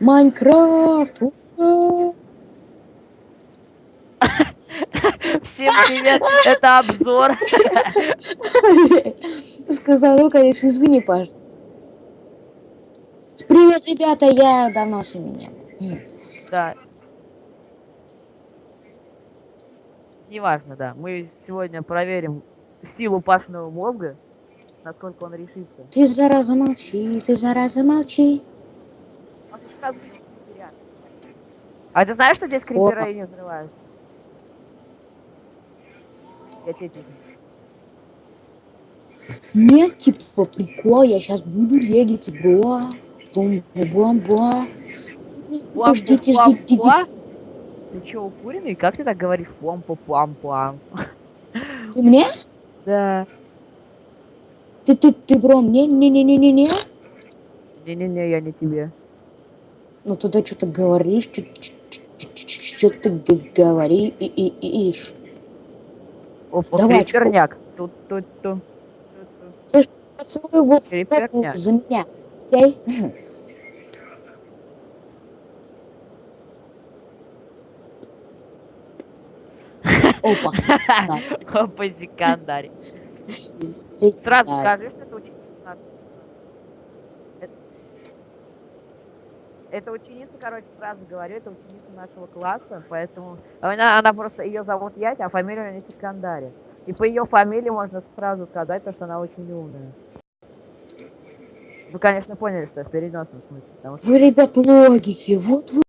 Майнкрафт! Всем привет, это обзор. Сказал, ну, конечно, извини, Паш. Привет, ребята, я давно с меня. Да. Неважно, да. Мы сегодня проверим силу Пашиного мозга, насколько он решится. Ты зараза молчи, ты зараза молчи. А ты знаешь, что здесь Опа. криперы не взрываются? Я тебе. Нет, типа, прикол, я сейчас буду регить, бро. Бум-бум-бум. Ждите, ждите, ждите. Пуа? Ты чё, укуренный? Как ты так говоришь? Пам-пам-пам. Ты мне? Да. Ты, ты, ты, бро, мне? Не-не-не-не-не. Не-не-не, я не тебе. Ну тогда что-то говоришь, что ты говоришь и и и ишь. Опа, Давай, криперняк. Тут, тут, тут. Поцелуй его за меня. Окей? Опа. Опа, секандарь. Ты- Сразу скажи, что это ученица. Это- ученица, короче, сразу говорю, это ученица нашего класса, поэтому она, она просто, ее зовут Ять, а фамилия у нее Секандари. И по ее фамилии можно сразу сказать, то, что она очень умная. Вы, конечно, поняли, что в переносном смысле, что Вы, ребят, логики, вот вы